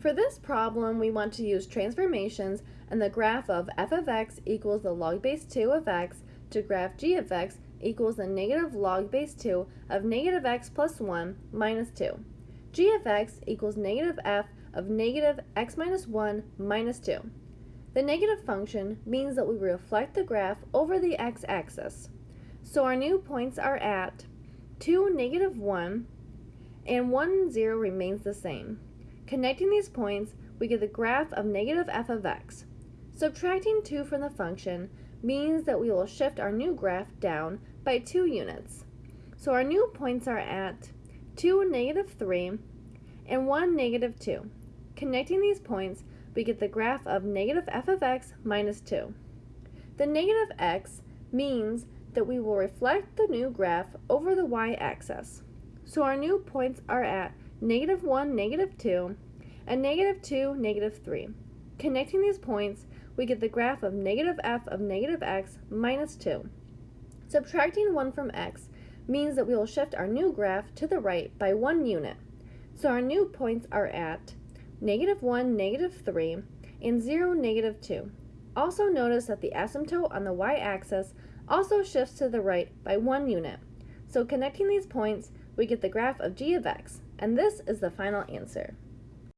For this problem, we want to use transformations and the graph of f of x equals the log base 2 of x to graph g of x equals the negative log base 2 of negative x plus 1 minus 2. g of x equals negative f of negative x minus 1 minus 2. The negative function means that we reflect the graph over the x-axis. So our new points are at 2, negative 1, and 1, 0 remains the same. Connecting these points, we get the graph of negative f of x. Subtracting 2 from the function means that we will shift our new graph down by 2 units. So our new points are at 2, negative 3, and 1, negative 2. Connecting these points, we get the graph of negative f of x minus 2. The negative x means that we will reflect the new graph over the y-axis. So our new points are at negative 1, negative 2, and negative 2, negative 3. Connecting these points, we get the graph of negative f of negative x minus 2. Subtracting 1 from x means that we will shift our new graph to the right by 1 unit. So our new points are at negative 1, negative 3, and 0, negative 2. Also notice that the asymptote on the y-axis also shifts to the right by 1 unit. So connecting these points, we get the graph of g of x, and this is the final answer.